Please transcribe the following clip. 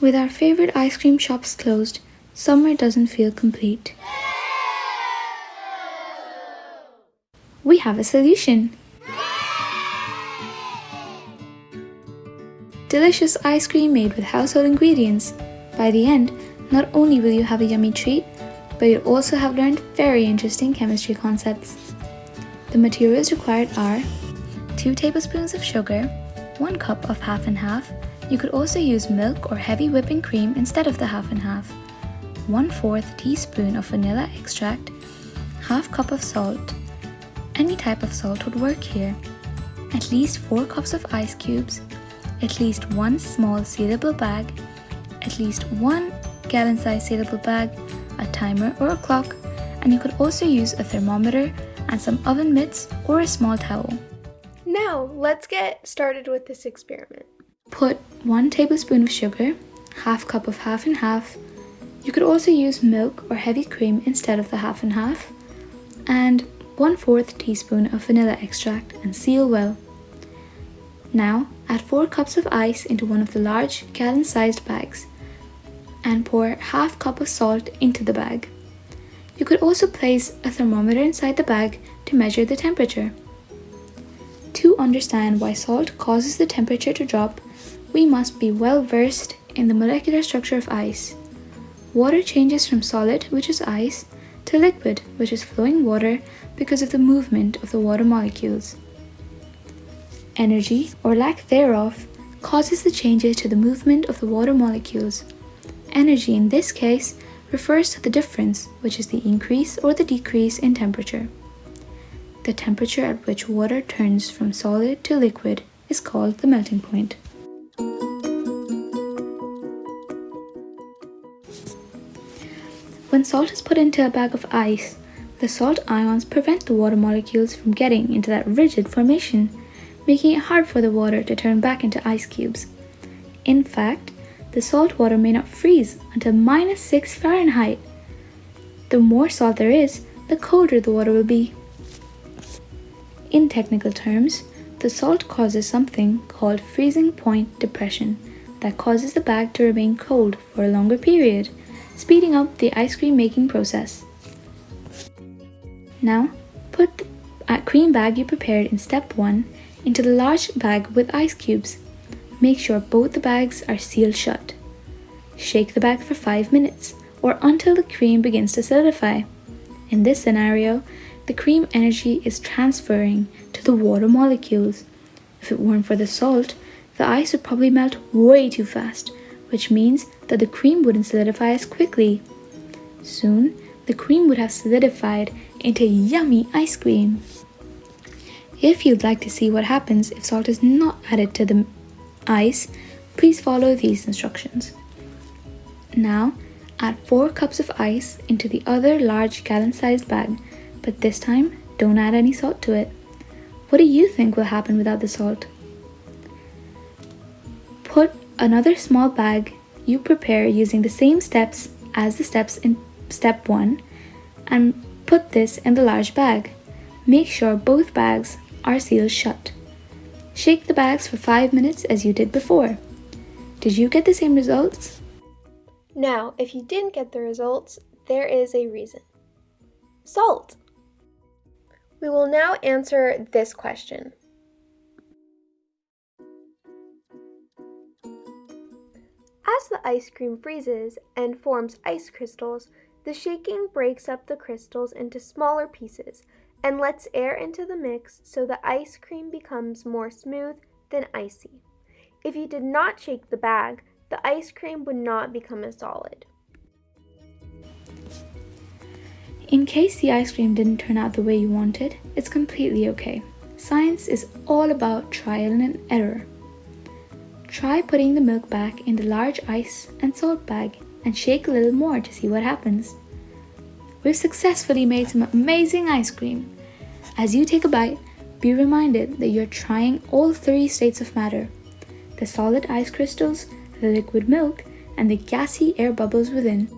With our favorite ice cream shops closed, summer doesn't feel complete. We have a solution. Delicious ice cream made with household ingredients. By the end, not only will you have a yummy treat, but you'll also have learned very interesting chemistry concepts. The materials required are 2 tablespoons of sugar, 1 cup of half and half, you could also use milk or heavy whipping cream instead of the half and half, 1 4th teaspoon of vanilla extract, half cup of salt. Any type of salt would work here. At least 4 cups of ice cubes, at least one small sealable bag, at least one gallon size sealable bag, a timer or a clock, and you could also use a thermometer and some oven mitts or a small towel. Now, let's get started with this experiment. Put 1 tablespoon of sugar, half cup of half and half. You could also use milk or heavy cream instead of the half and half. And 1 4th teaspoon of vanilla extract and seal well. Now, add 4 cups of ice into one of the large gallon-sized bags and pour half cup of salt into the bag. You could also place a thermometer inside the bag to measure the temperature. To understand why salt causes the temperature to drop, we must be well versed in the molecular structure of ice. Water changes from solid, which is ice, to liquid, which is flowing water because of the movement of the water molecules. Energy, or lack thereof, causes the changes to the movement of the water molecules. Energy in this case refers to the difference, which is the increase or the decrease in temperature. The temperature at which water turns from solid to liquid is called the melting point. When salt is put into a bag of ice, the salt ions prevent the water molecules from getting into that rigid formation, making it hard for the water to turn back into ice cubes. In fact, the salt water may not freeze until minus 6 Fahrenheit. The more salt there is, the colder the water will be. In technical terms, the salt causes something called freezing point depression that causes the bag to remain cold for a longer period, speeding up the ice cream making process. Now, put the cream bag you prepared in step 1 into the large bag with ice cubes Make sure both the bags are sealed shut. Shake the bag for 5 minutes or until the cream begins to solidify. In this scenario, the cream energy is transferring to the water molecules. If it weren't for the salt, the ice would probably melt way too fast, which means that the cream wouldn't solidify as quickly. Soon, the cream would have solidified into yummy ice cream. If you'd like to see what happens if salt is not added to the ice, please follow these instructions. Now, add 4 cups of ice into the other large gallon-sized bag, but this time, don't add any salt to it. What do you think will happen without the salt? Another small bag you prepare using the same steps as the steps in step 1 and put this in the large bag. Make sure both bags are sealed shut. Shake the bags for 5 minutes as you did before. Did you get the same results? Now, if you didn't get the results, there is a reason. Salt! We will now answer this question. As the ice cream freezes and forms ice crystals, the shaking breaks up the crystals into smaller pieces and lets air into the mix so the ice cream becomes more smooth than icy. If you did not shake the bag, the ice cream would not become as solid. In case the ice cream didn't turn out the way you wanted, it's completely okay. Science is all about trial and error. Try putting the milk back in the large ice and salt bag and shake a little more to see what happens. We've successfully made some amazing ice cream. As you take a bite, be reminded that you're trying all three states of matter the solid ice crystals, the liquid milk, and the gassy air bubbles within.